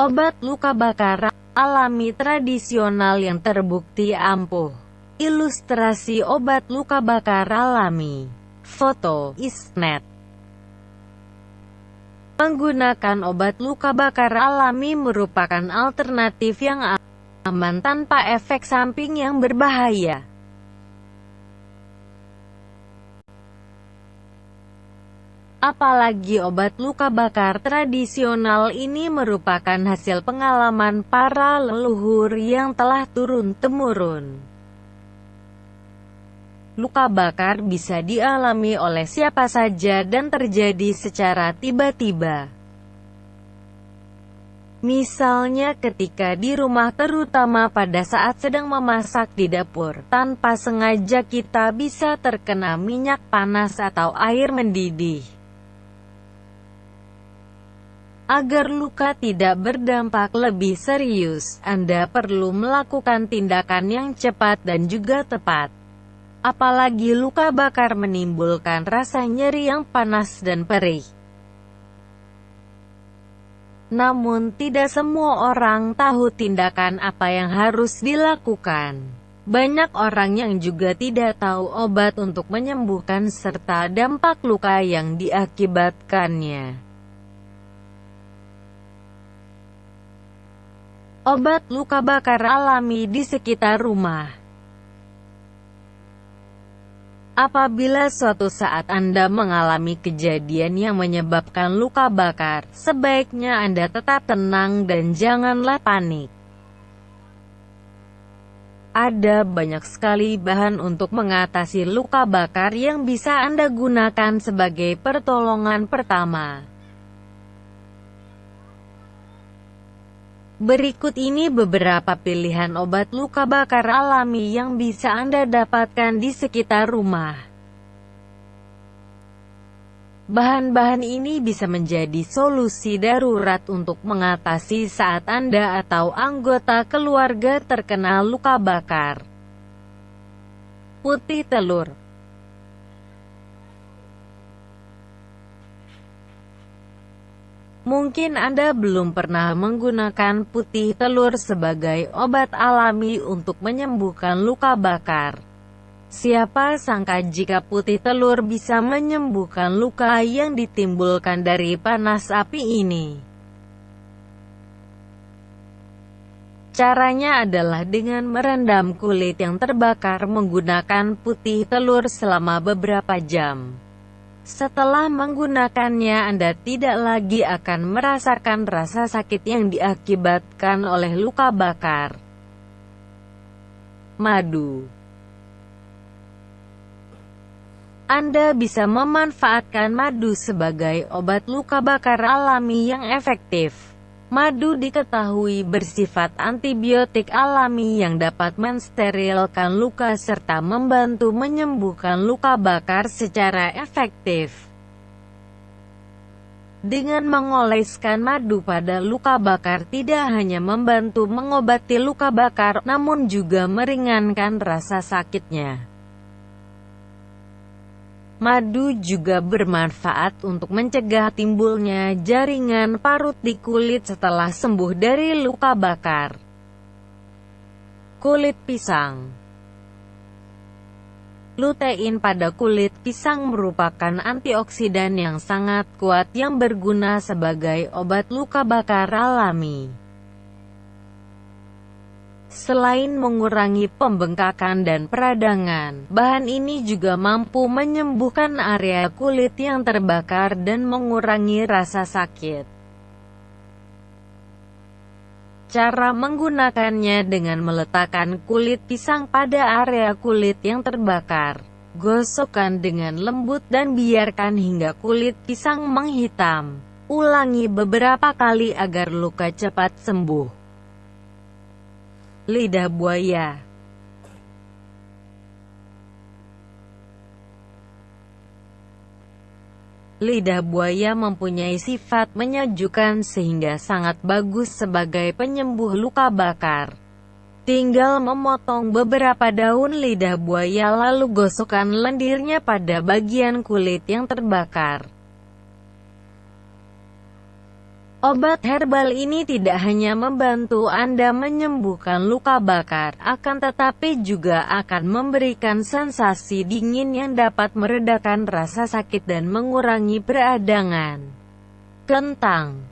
Obat luka bakar alami tradisional yang terbukti ampuh. Ilustrasi obat luka bakar alami. Foto, Isnet. Menggunakan obat luka bakar alami merupakan alternatif yang aman tanpa efek samping yang berbahaya. Apalagi obat luka bakar tradisional ini merupakan hasil pengalaman para leluhur yang telah turun-temurun. Luka bakar bisa dialami oleh siapa saja dan terjadi secara tiba-tiba. Misalnya ketika di rumah terutama pada saat sedang memasak di dapur, tanpa sengaja kita bisa terkena minyak panas atau air mendidih. Agar luka tidak berdampak lebih serius, Anda perlu melakukan tindakan yang cepat dan juga tepat. Apalagi luka bakar menimbulkan rasa nyeri yang panas dan perih. Namun tidak semua orang tahu tindakan apa yang harus dilakukan. Banyak orang yang juga tidak tahu obat untuk menyembuhkan serta dampak luka yang diakibatkannya. Obat luka bakar alami di sekitar rumah Apabila suatu saat Anda mengalami kejadian yang menyebabkan luka bakar, sebaiknya Anda tetap tenang dan janganlah panik. Ada banyak sekali bahan untuk mengatasi luka bakar yang bisa Anda gunakan sebagai pertolongan pertama. Berikut ini beberapa pilihan obat luka bakar alami yang bisa Anda dapatkan di sekitar rumah. Bahan-bahan ini bisa menjadi solusi darurat untuk mengatasi saat Anda atau anggota keluarga terkena luka bakar. Putih telur Mungkin Anda belum pernah menggunakan putih telur sebagai obat alami untuk menyembuhkan luka bakar. Siapa sangka jika putih telur bisa menyembuhkan luka yang ditimbulkan dari panas api ini. Caranya adalah dengan merendam kulit yang terbakar menggunakan putih telur selama beberapa jam. Setelah menggunakannya Anda tidak lagi akan merasakan rasa sakit yang diakibatkan oleh luka bakar. Madu Anda bisa memanfaatkan madu sebagai obat luka bakar alami yang efektif. Madu diketahui bersifat antibiotik alami yang dapat mensterilkan luka serta membantu menyembuhkan luka bakar secara efektif. Dengan mengoleskan madu pada luka bakar tidak hanya membantu mengobati luka bakar, namun juga meringankan rasa sakitnya. Madu juga bermanfaat untuk mencegah timbulnya jaringan parut di kulit setelah sembuh dari luka bakar. Kulit pisang Lutein pada kulit pisang merupakan antioksidan yang sangat kuat yang berguna sebagai obat luka bakar alami. Selain mengurangi pembengkakan dan peradangan, bahan ini juga mampu menyembuhkan area kulit yang terbakar dan mengurangi rasa sakit. Cara menggunakannya dengan meletakkan kulit pisang pada area kulit yang terbakar. Gosokkan dengan lembut dan biarkan hingga kulit pisang menghitam. Ulangi beberapa kali agar luka cepat sembuh. Lidah buaya Lidah buaya mempunyai sifat menyejukkan sehingga sangat bagus sebagai penyembuh luka bakar. Tinggal memotong beberapa daun lidah buaya lalu gosokkan lendirnya pada bagian kulit yang terbakar. Obat herbal ini tidak hanya membantu Anda menyembuhkan luka bakar, akan tetapi juga akan memberikan sensasi dingin yang dapat meredakan rasa sakit dan mengurangi peradangan. Kentang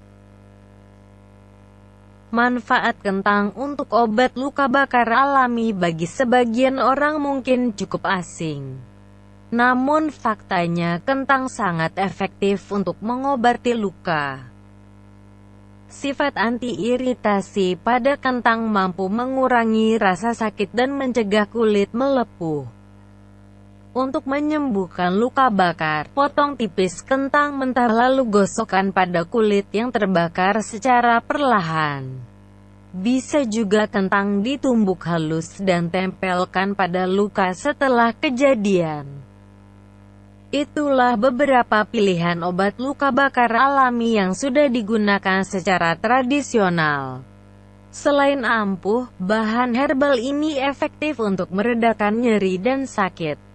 Manfaat kentang untuk obat luka bakar alami bagi sebagian orang mungkin cukup asing. Namun faktanya kentang sangat efektif untuk mengobati luka. Sifat anti-iritasi pada kentang mampu mengurangi rasa sakit dan mencegah kulit melepuh. Untuk menyembuhkan luka bakar, potong tipis kentang mentah lalu gosokkan pada kulit yang terbakar secara perlahan. Bisa juga kentang ditumbuk halus dan tempelkan pada luka setelah kejadian. Itulah beberapa pilihan obat luka bakar alami yang sudah digunakan secara tradisional. Selain ampuh, bahan herbal ini efektif untuk meredakan nyeri dan sakit.